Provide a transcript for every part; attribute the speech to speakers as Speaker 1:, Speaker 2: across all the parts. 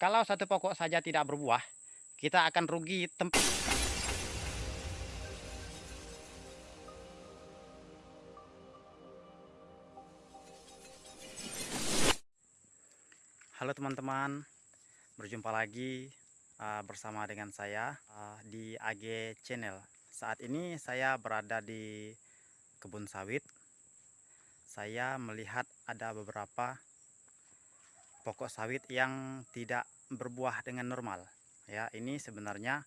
Speaker 1: kalau satu pokok saja tidak berbuah, kita akan rugi tempat. Halo teman-teman, berjumpa lagi uh, bersama dengan saya uh, di AG Channel. Saat ini saya berada di kebun sawit. Saya melihat ada beberapa pokok sawit yang tidak berbuah dengan normal. Ya, ini sebenarnya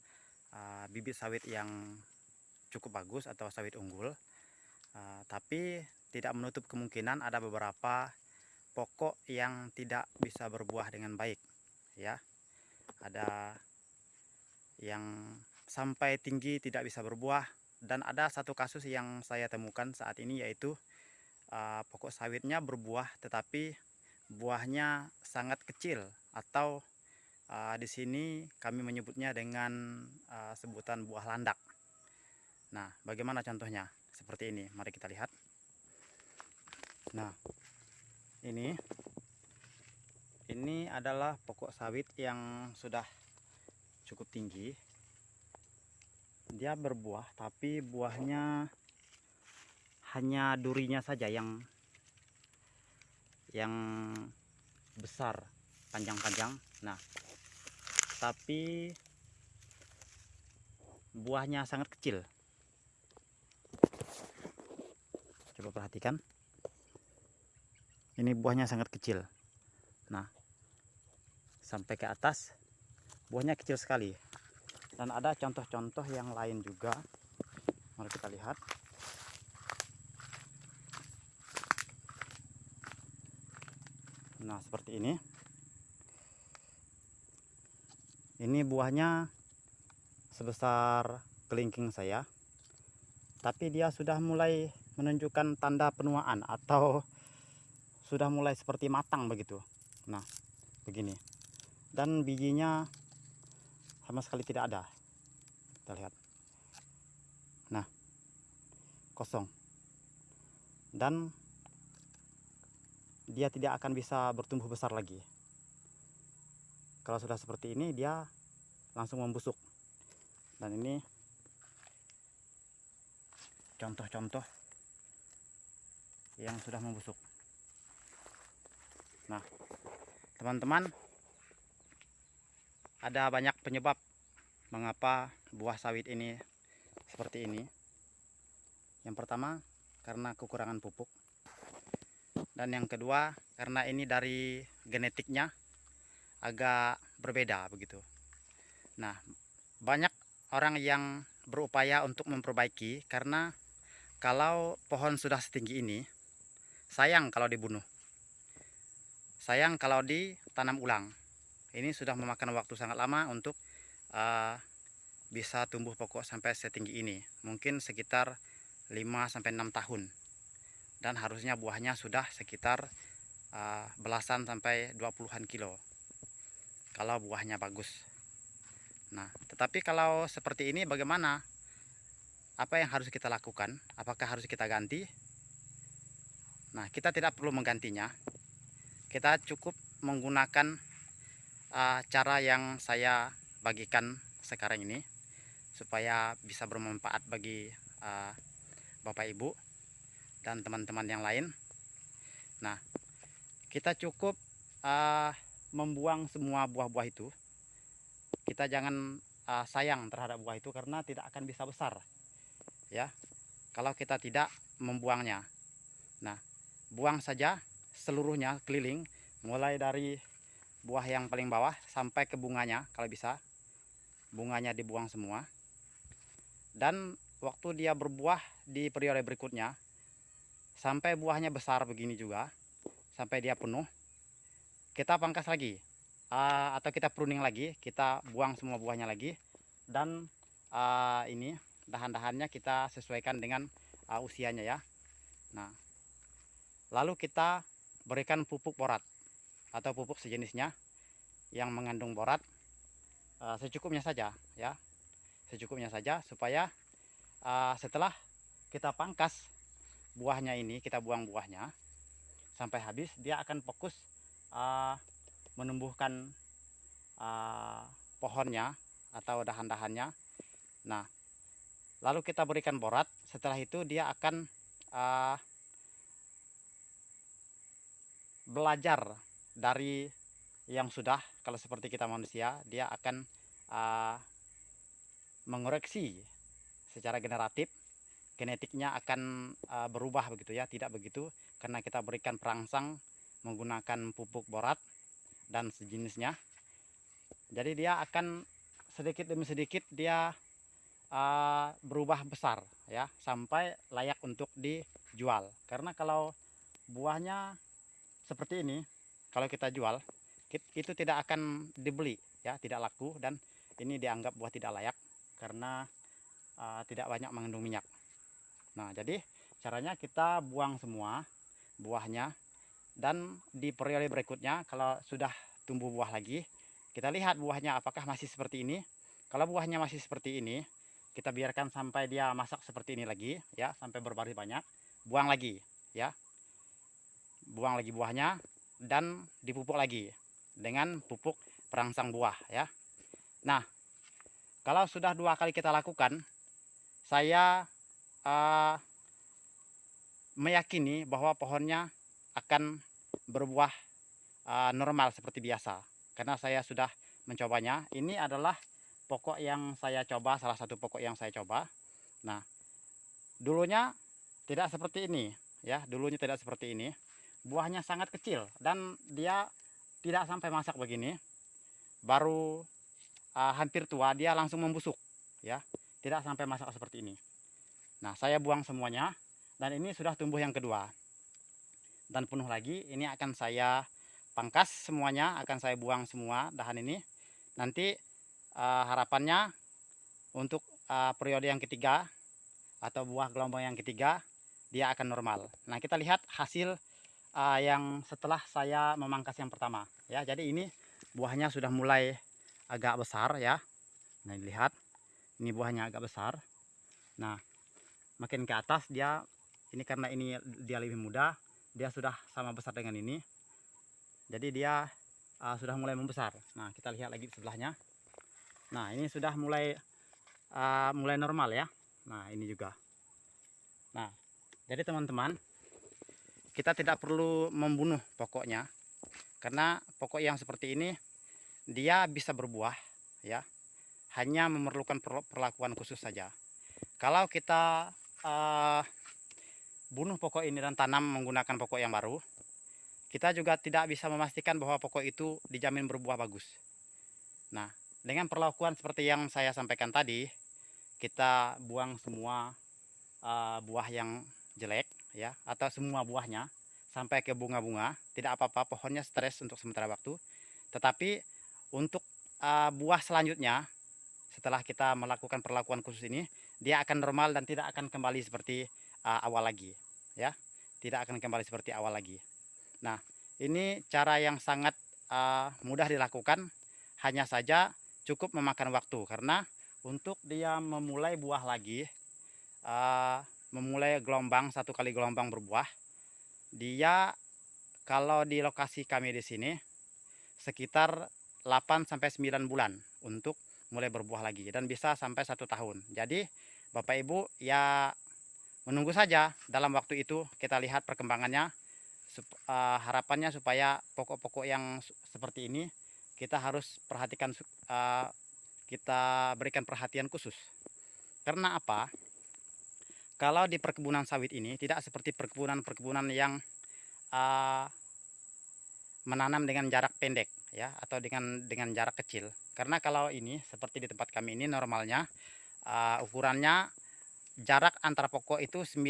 Speaker 1: uh, bibit sawit yang cukup bagus atau sawit unggul. Uh, tapi tidak menutup kemungkinan ada beberapa pokok yang tidak bisa berbuah dengan baik ya ada yang sampai tinggi tidak bisa berbuah dan ada satu kasus yang saya temukan saat ini yaitu uh, pokok sawitnya berbuah tetapi buahnya sangat kecil atau uh, di sini kami menyebutnya dengan uh, sebutan buah landak. Nah, bagaimana contohnya? Seperti ini, mari kita lihat. Nah, ini ini adalah pokok sawit yang sudah cukup tinggi dia berbuah tapi buahnya hanya durinya saja yang yang besar panjang-panjang. Nah tapi buahnya sangat kecil. Coba perhatikan. Ini buahnya sangat kecil. Nah sampai ke atas buahnya kecil sekali. Dan ada contoh-contoh yang lain juga. Mari kita lihat nah seperti ini. Ini buahnya sebesar kelingking saya. Tapi dia sudah mulai menunjukkan tanda penuaan atau sudah mulai seperti matang begitu. Nah begini. Dan bijinya sama sekali tidak ada. Kita lihat. Nah kosong. Dan dia tidak akan bisa bertumbuh besar lagi kalau sudah seperti ini dia langsung membusuk dan ini contoh-contoh yang sudah membusuk Nah, teman-teman, ada banyak penyebab mengapa buah sawit ini seperti ini. Yang pertama, karena kekurangan pupuk. Dan yang kedua, karena ini dari genetiknya agak berbeda begitu. Nah, banyak orang yang berupaya untuk memperbaiki karena kalau pohon sudah setinggi ini, sayang kalau dibunuh. Sayang kalau ditanam ulang. Ini sudah memakan waktu sangat lama untuk uh, bisa tumbuh pokok sampai setinggi ini. Mungkin sekitar 5-6 tahun dan harusnya buahnya sudah sekitar uh, belasan sampai 20-an kilo. Kalau buahnya bagus. Nah tetapi kalau seperti ini bagaimana? Apa yang harus kita lakukan? Apakah harus kita ganti? Nah kita tidak perlu menggantinya. Kita cukup menggunakan uh, cara yang saya bagikan sekarang ini supaya bisa bermanfaat bagi uh, Bapak Ibu dan teman-teman yang lain. Nah kita cukup uh, membuang semua buah-buah itu. Kita jangan uh, sayang terhadap buah itu karena tidak akan bisa besar ya. Kalau kita tidak membuangnya. Nah buang saja seluruhnya keliling mulai dari buah yang paling bawah sampai ke bunganya kalau bisa. Bunganya dibuang semua. Dan waktu dia berbuah di periode berikutnya sampai buahnya besar begini juga sampai dia penuh kita pangkas lagi. Uh, atau kita pruning lagi kita buang semua buahnya lagi dan uh, ini dahan-dahannya kita sesuaikan dengan uh, usianya ya. Nah lalu kita berikan pupuk borat atau pupuk sejenisnya yang mengandung borat uh, secukupnya saja ya. Secukupnya saja supaya uh, setelah kita pangkas buahnya ini kita buang buahnya sampai habis dia akan fokus uh, menumbuhkan uh, pohonnya atau dahan-dahannya. Nah, lalu kita berikan borat. Setelah itu dia akan uh, belajar dari yang sudah. Kalau seperti kita manusia, dia akan uh, mengoreksi secara generatif genetiknya akan uh, berubah begitu ya tidak begitu. Karena kita berikan perangsang menggunakan pupuk borat dan sejenisnya. Jadi dia akan sedikit demi sedikit dia uh, berubah besar ya sampai layak untuk dijual. Karena kalau buahnya seperti ini kalau kita jual itu tidak akan dibeli ya tidak laku dan ini dianggap buah tidak layak karena uh, tidak banyak mengandung minyak nah jadi caranya kita buang semua buahnya dan di periode berikutnya kalau sudah tumbuh buah lagi kita lihat buahnya apakah masih seperti ini. Kalau buahnya masih seperti ini kita biarkan sampai dia masak seperti ini lagi ya sampai berbaris banyak buang lagi ya. Buang lagi buahnya dan dipupuk lagi dengan pupuk perangsang buah ya. Nah kalau sudah dua kali kita lakukan saya uh, meyakini bahwa pohonnya akan berbuah uh, normal seperti biasa. Karena saya sudah mencobanya. Ini adalah pokok yang saya coba salah satu pokok yang saya coba. Nah dulunya tidak seperti ini ya. Dulunya tidak seperti ini. Buahnya sangat kecil dan dia tidak sampai masak begini. Baru uh, hampir tua dia langsung membusuk ya. Tidak sampai masak seperti ini nah saya buang semuanya dan ini sudah tumbuh yang kedua. Dan penuh lagi ini akan saya pangkas semuanya akan saya buang semua dahan ini. Nanti uh, harapannya untuk uh, periode yang ketiga atau buah gelombang yang ketiga dia akan normal. Nah kita lihat hasil uh, yang setelah saya memangkas yang pertama ya. Jadi ini buahnya sudah mulai agak besar ya. Nah lihat ini buahnya agak besar. Nah makin ke atas dia ini karena ini dia lebih muda dia sudah sama besar dengan ini. Jadi dia uh, sudah mulai membesar. Nah kita lihat lagi sebelahnya. Nah ini sudah mulai uh, mulai normal ya. Nah ini juga. Nah jadi teman-teman kita tidak perlu membunuh pokoknya. Karena pokok yang seperti ini dia bisa berbuah ya. Hanya memerlukan perlakuan khusus saja. Kalau kita uh, bunuh pokok ini dan tanam menggunakan pokok yang baru. Kita juga tidak bisa memastikan bahwa pokok itu dijamin berbuah bagus. Nah dengan perlakuan seperti yang saya sampaikan tadi kita buang semua uh, buah yang jelek ya atau semua buahnya sampai ke bunga-bunga. Tidak apa-apa pohonnya stres untuk sementara waktu. Tetapi untuk uh, buah selanjutnya setelah kita melakukan perlakuan khusus ini dia akan normal dan tidak akan kembali seperti uh, awal lagi ya. Tidak akan kembali seperti awal lagi. Nah ini cara yang sangat uh, mudah dilakukan. Hanya saja cukup memakan waktu karena untuk dia memulai buah lagi uh, memulai gelombang satu kali gelombang berbuah dia kalau di lokasi kami di sini sekitar 8 sampai 9 bulan untuk mulai berbuah lagi dan bisa sampai satu tahun. Jadi Bapak Ibu ya menunggu saja dalam waktu itu kita lihat perkembangannya uh, harapannya supaya pokok-pokok yang seperti ini kita harus perhatikan uh, kita berikan perhatian khusus. Karena apa? Kalau di perkebunan sawit ini tidak seperti perkebunan-perkebunan yang uh, menanam dengan jarak pendek ya atau dengan dengan jarak kecil karena kalau ini seperti di tempat kami ini normalnya uh, ukurannya jarak antara pokok itu 9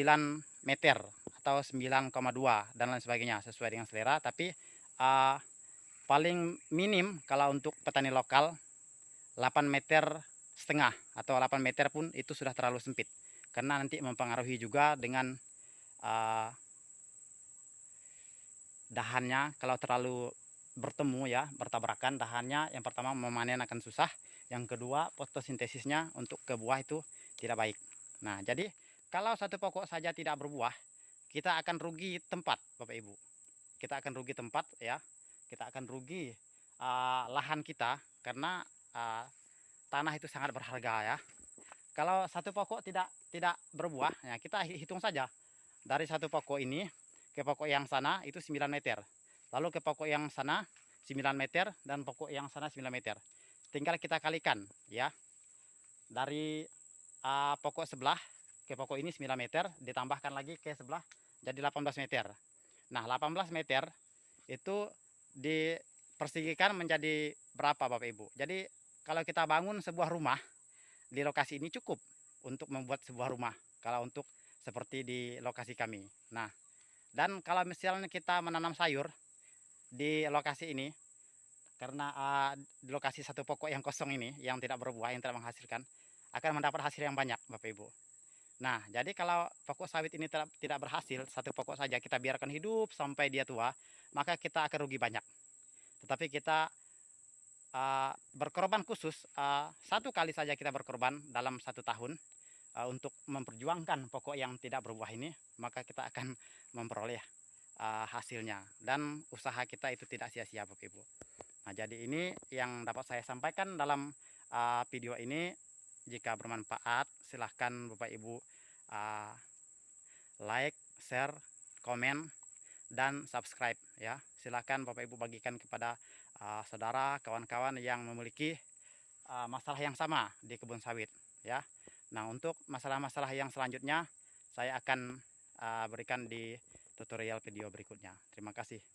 Speaker 1: meter atau 9,2 dan lain sebagainya sesuai dengan selera. Tapi uh, paling minim kalau untuk petani lokal 8 meter setengah atau 8 meter pun itu sudah terlalu sempit. Karena nanti mempengaruhi juga dengan uh, dahannya. Kalau terlalu bertemu ya bertabrakan dahannya yang pertama memanen akan susah yang kedua fotosintesisnya untuk ke buah itu tidak baik nah jadi kalau satu pokok saja tidak berbuah kita akan rugi tempat Bapak Ibu kita akan rugi tempat ya kita akan rugi uh, lahan kita karena uh, tanah itu sangat berharga ya. Kalau satu pokok tidak tidak berbuah, ya kita hitung saja dari satu pokok ini ke pokok yang sana itu 9 meter. Lalu ke pokok yang sana 9 meter dan pokok yang sana 9 meter. Tinggal kita kalikan ya. Dari uh, pokok sebelah ke pokok ini 9 meter ditambahkan lagi ke sebelah jadi 18 meter. Nah, 18 meter itu dipersigikan menjadi berapa Bapak Ibu? Jadi kalau kita bangun sebuah rumah di lokasi ini cukup untuk membuat sebuah rumah kalau untuk seperti di lokasi kami. Nah, dan kalau misalnya kita menanam sayur di lokasi ini karena uh, di lokasi satu pokok yang kosong ini yang tidak berbuah, yang tidak menghasilkan akan mendapat hasil yang banyak Bapak Ibu. Nah, jadi kalau pokok sawit ini tidak, tidak berhasil, satu pokok saja kita biarkan hidup sampai dia tua, maka kita akan rugi banyak. Tetapi kita uh, berkorban khusus uh, satu kali saja kita berkorban dalam satu tahun uh, untuk memperjuangkan pokok yang tidak berbuah ini maka kita akan memperoleh uh, hasilnya dan usaha kita itu tidak sia-sia Bapak Ibu. Nah jadi ini yang dapat saya sampaikan dalam uh, video ini. Jika bermanfaat silahkan Bapak Ibu uh, like, share, komen dan subscribe ya. Silahkan Bapak Ibu bagikan kepada uh, saudara kawan-kawan yang memiliki uh, masalah yang sama di kebun sawit ya. Nah untuk masalah-masalah yang selanjutnya saya akan uh, berikan di tutorial video berikutnya. Terima kasih